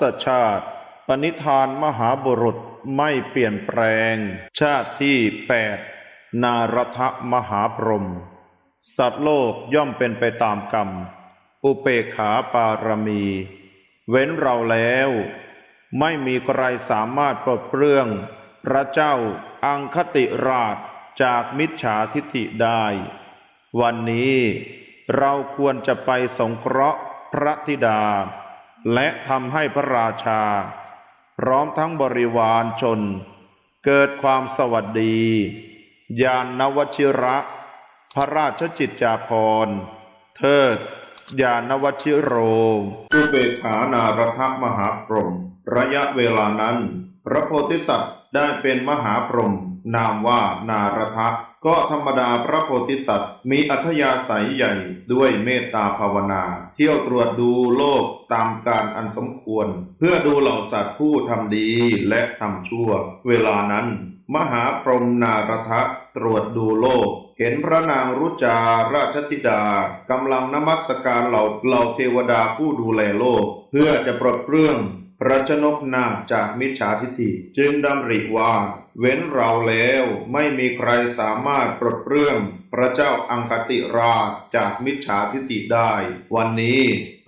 ศชาติ ปณิธานมหาบุรุษไม่เปลี่ยนแปลง ชาติที่แปดนารทมหาพรหมสัตว์โลกย่อมเป็นไปตามกรรม อุเปขาปารมี เว้นเราแล้ว ไม่มีใครสามารถปลดเปลื้อง พระเจ้าอังคติราชจากมิจฉาทิฐิได้ วันนี้เราควรจะไปสงเคราะห์พระธิดา และทำให้พระราชา พร้อมทั้งบริวารชน เกิดความสวัสดี ยานนวชิระ พระราชจิตจาภรณ์เทิดยานวชิโรอุเบขานารทมหาพรหมระยะเวลานั้น พระโพธิสัตว์ได้เป็นมหาพรหม นามว่านารทะก็ธรรมดาพระโพธิสัตว์ มีอัธยาศัยใหญ่ด้วยเมตตาภาวนา เที่ยวตรวจดูโลกตามการอันสมควร เพื่อดูเหล่าสัตว์ผู้ทำดีและทำชั่ว เวลานั้น มหาพรหมนารทะตรวจดูโลก เห็นพระนางรุจาราชธิดากำลังนมัสการเหล่าเหล่าเทวดาผู้ดูแลโลก เพื่อจะปลดเปลื้อง พระชนกนาจากมิจฉาทิฐิจึงดำริว่า เว้นเราแล้วไม่มีใครสามารถปลดเปลื้องพระเจ้าอังคติราชจากมิจฉาทิฐิได้ วันนี้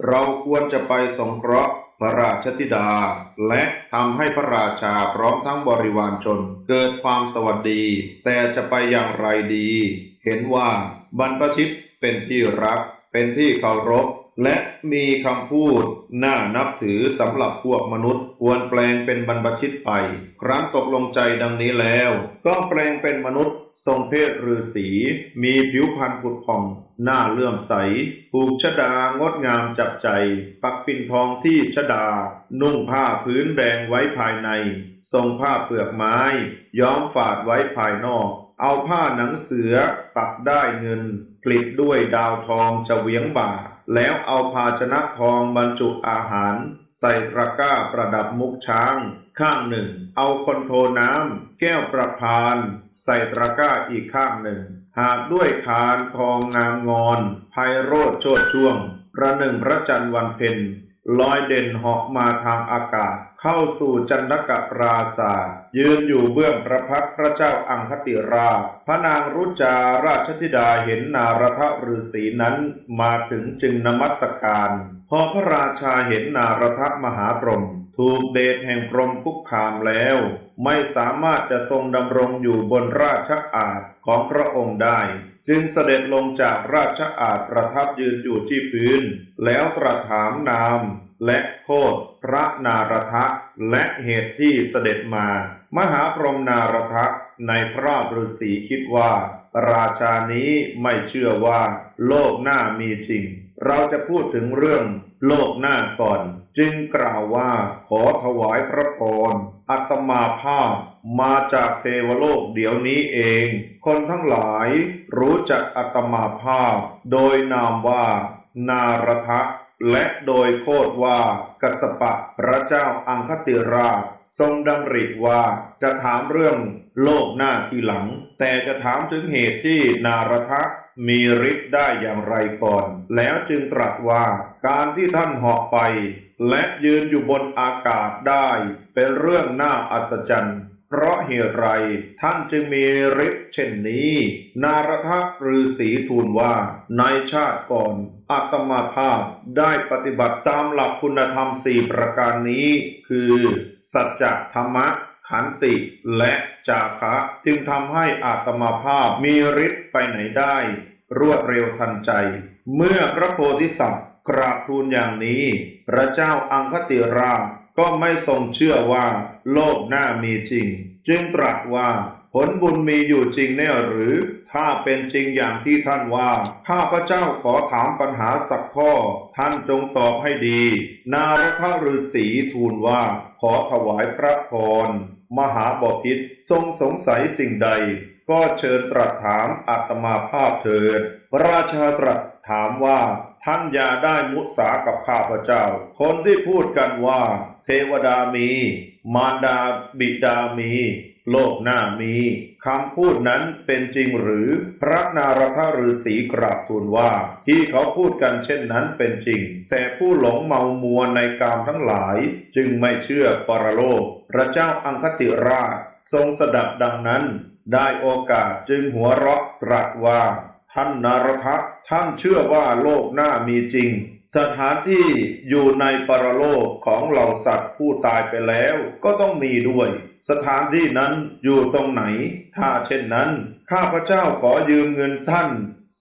เราควรจะไปสงเคราะห์พระราชธิดา และทำให้พระราชาพร้อมทั้งบริวารชน เกิดความสวัสดี แต่จะไปอย่างไรดี เห็นว่าบรรพชิตเป็นที่รัก เป็นที่เคารพ และมีคำพูด น่านับถือสำหรับพวกมนุษย์ควรแปลงเป็นบรรพชิตไป ครั้นตกลงใจดังนี้แล้ว ก็แปลงเป็นมนุษย์ ทรงเพศฤาษีมีผิวพรรณผุดผ่อง หน้าเลื่อมใสผูกชดางดงามจับใจ ปักปิ่นทองที่ชดา นุ่งผ้าพื้นแดงไว้ภายใน ทรงผ้าเปลือกไม้ ย้อมฝาดไว้ภายนอก เอาผ้าหนังเสือปักได้เงิน กลิดด้วยดาวทองจะเวียงบ่า แล้วเอาภาชนะทองบรรจุอาหาร ใส่ตะกร้าประดับมุกช้าง ข้างหนึ่ง เอาคนโทน้ำแก้วประพาน ใส่ตะกร้าอีกข้างหนึ่ง หากด้วยคานทองงามงอนไพโรธโชดช่วง ประหนึ่งพระจันทร์วันเพ็ญลอยเด่นเหาะมาทางอากาศ เข้าสู่จันทกปราศาสตร์ ยืนอยู่เบื้องพระพักพระเจ้าอังคติรา พระนางรุจาราชธิดาเห็นนารทฤาษีนั้นมาถึงจึงนมัสการ พอพระราชาเห็นนารทมหาพรหมถูกเดชแห่งพรหมคุกคามแล้ว ไม่สามารถจะทรงดำรงอยู่บนราชอาณของพระองค์ได้ จึงเสด็จลงจากราชอาณประทับยืนอยู่ที่พื้น แล้วตรัสถามนาม และโคดพระนารทะ และเหตุที่เสด็จมา มหาพรหมนารทะในพระฤาษีคิดว่า ราชานี้ไม่เชื่อว่า โลกหน้ามีจริง เราจะพูดถึงเรื่องโลกหน้าก่อน จึงกล่าวว่าขอถวายพระพรอัตมาภาพมาจากเทวโลกเดี๋ยวนี้เอง คนทั้งหลายรู้จักอัตมาภาพ โดยนามว่านารทะ และโดยโคดว่ากสปะพระเจ้าอังคติราช ทรงดำริว่าจะถามเรื่องโลกหน้าทีหลัง แต่จะถามถึงเหตุที่นารทะมีฤทธิ์ได้อย่างไรก่อน แล้วจึงตรัสว่าการที่ท่านเหาะไป และยืนอยู่บนอากาศได้ เป็นเรื่องน่าอัศจรรย์ เพราะเหตุไรท่านจึงมีฤทธิ์เช่นนี้ นารทฤาษีทูลว่า ในชาติก่อนอาตมาภาพได้ปฏิบัติตามหลักคุณธรรมสี่ประการนี้ คือ สัจธรรมะขันติและจาคะจึงทำให้อาตมาภาพมีฤทธิ์ไปไหนได้ รวดเร็วทันใจ เมื่อพระโพธิสัตว์กราบทูลอย่างนี้ พระเจ้าอังคติราช ก็ไม่ทรงเชื่อว่าโลกหน้ามีจริง จึงตรัสว่า ผลบุญมีอยู่จริงแน่หรือ ถ้าเป็นจริงอย่างที่ท่านว่า ข้าพระเจ้าขอถามปัญหาสักข้อ ท่านจงตอบให้ดี นารทฤษีทูลว่า ขอถวายพระพร มหาบพิตรทรงสงสัยสิ่งใด ก็เชิญตรัสถามอาตมาภาพเถิดพระราชาตรัสถามว่าท่านอย่าได้มุสากับข้าพเจ้า คนที่พูดกันว่า เทวดามี มารดาบิดามี โลกหน้ามีคำพูดนั้นเป็นจริงหรือพระนารถฤาษีกราบทูลว่า ที่เขาพูดกันเช่นนั้นเป็นจริง แต่ผู้หลงเมามัวในกามทั้งหลาย จึงไม่เชื่อปรโลก พระเจ้าอังคติราชทรงสดับดังนั้น ได้โอกาสจึงหัวเราะตรัสว่า ท่านนารทะท่านเชื่อว่าโลกหน้ามีจริง สถานที่อยู่ในปรโลกของเหล่าสัตว์ผู้ตายไปแล้วก็ต้องมีด้วย สถานที่นั้นอยู่ตรงไหน ถ้าเช่นนั้น ข้าพเจ้าขอยืมเงินท่าน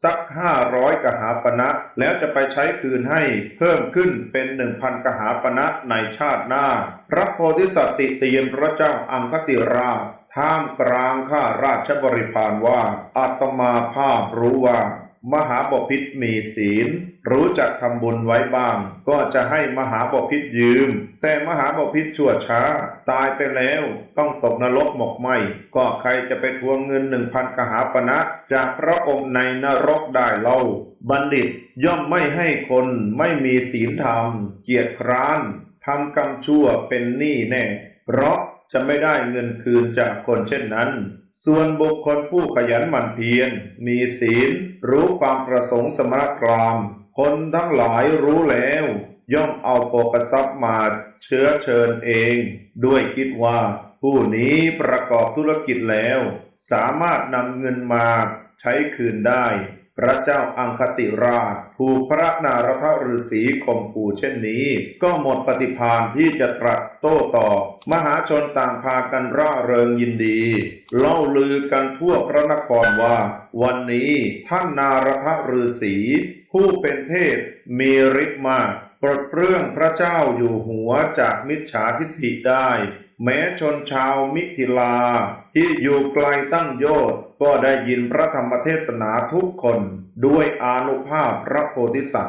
สักห้าร้อยกหาปณะแล้วจะไปใช้คืนให้เพิ่มขึ้นเป็นหนึ่งพันกหาปณะในชาติหน้า พระโพธิสัตว์ติเตียนพระเจ้าอังคติราช ท่ามกลางข้าราชบริพารว่าอาตมาภาพรู้ว่า มหาบพิษมีศีล รู้จักทำบุญไว้บ้าง ก็จะให้มหาบพิษยืม แต่มหาบพิษชั่วช้า ตายไปแล้วต้องตกนรกหมกไหมก็ใครจะไปทวงเงินหนึ่งพันกหาปณะจากพระองค์ในนรกได้เล่า บัณฑิตย่อมไม่ให้คนไม่มีศีลธรรม เกียรติคร้านทำกรรมชั่วเป็นหนี้แน่ เพราะ จะไม่ได้เงินคืนจากคนเช่นนั้น ส่วนบุคคลผู้ขยันหมั่นเพียร มีศีล รู้ความประสงค์สมณกราม คนทั้งหลายรู้แล้ว ย่อมเอาโภกทรัพย์มาเชื้อเชิญเอง ด้วยคิดว่า ผู้นี้ประกอบธุรกิจแล้ว สามารถนำเงินมาใช้คืนได้ พระเจ้าอังคติราชถูกพระนารถฤาษีข่มขู่เช่นนี้ ก็หมดปฏิภาณที่จะตรัสโต้ตอบ มหาชนต่างพากันร่าเริงยินดี เล่าลือกันทั่วพระนครว่า วันนี้ท่านนารถฤาษีผู้เป็นเทพมีฤทธิ์มากปลดเปลื้องพระเจ้าอยู่หัวจากมิจฉาทิฏฐิได้ แม้ชนชาวมิถิลาที่อยู่ไกลตั้งโยช ก็ได้ยินพระธรรมเทศนาทุกคนด้วยอานุภาพพระโพธิสัตว์